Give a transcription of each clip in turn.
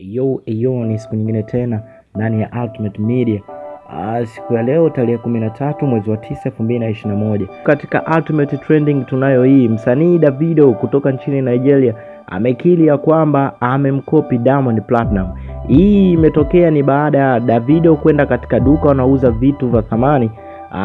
Yo, yo, ni siku nyingine tena ndani ya Ultimate Media. Ah, siku ya leo tarehe kumi na tatu mwezi wa tisa elfu mbili na ishirini na moja katika Ultimate Trending tunayo hii, msanii Davido kutoka nchini Nigeria amekiri ya kwamba amemkopi Diamond Platinum. Hii imetokea ni baada ya Davido kwenda katika duka wanauza vitu vya thamani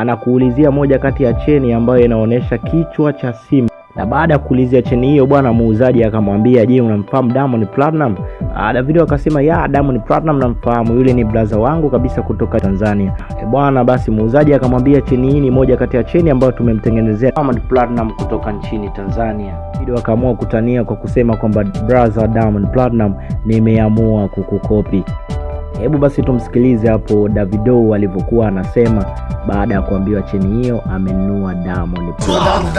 na kuulizia moja kati ya cheni ambayo inaonyesha kichwa cha simu na baada ya kuulizia cheni hiyo bwana muuzaji akamwambia, je, unamfahamu Diamond Platinum? Ah, Davido akasema ya Diamond Platinum namfahamu, yule ni blaza wangu kabisa kutoka Tanzania. E bwana, basi muuzaji akamwambia cheni hii ni moja kati ya cheni ambayo tumemtengenezea Diamond Platinum kutoka nchini Tanzania. Davido akaamua kutania kwa kusema kwamba brother Diamond Platinum, nimeamua kukukopi. Hebu basi tumsikilize hapo Davido alivyokuwa anasema baada ya kuambiwa cheni hiyo amenunua Diamond Platinum.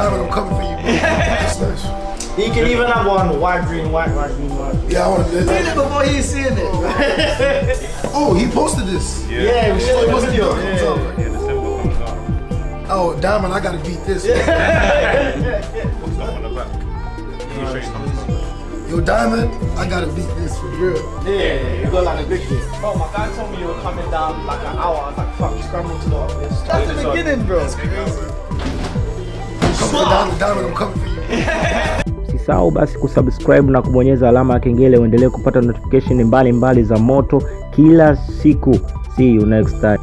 Diamond, Diamond, I'm coming for you, bro. That's nice. He can even have one white, green, white, white, green, white. Yeah, I want to. Read it before he's seeing it. Oh, he posted this. yeah, we Oh, should it have wasn't video. done. It was Yeah. over. Yeah, the symbol comes out. Oh, Diamond, I gotta beat this. What's up on the back? You show? Yo, Diamond, I gotta beat this for real. Yeah, you got like a big thing. Bro, oh, my guy told me you were coming down like an hour. I was like, fuck, scramble to the office. That's the beginning, bro. That's crazy. I'm coming for Diamond, Diamond, I'm coming for you. Usisahau basi kusubscribe na kubonyeza alama ya kengele uendelee kupata notification mbalimbali za moto kila siku. See you next time.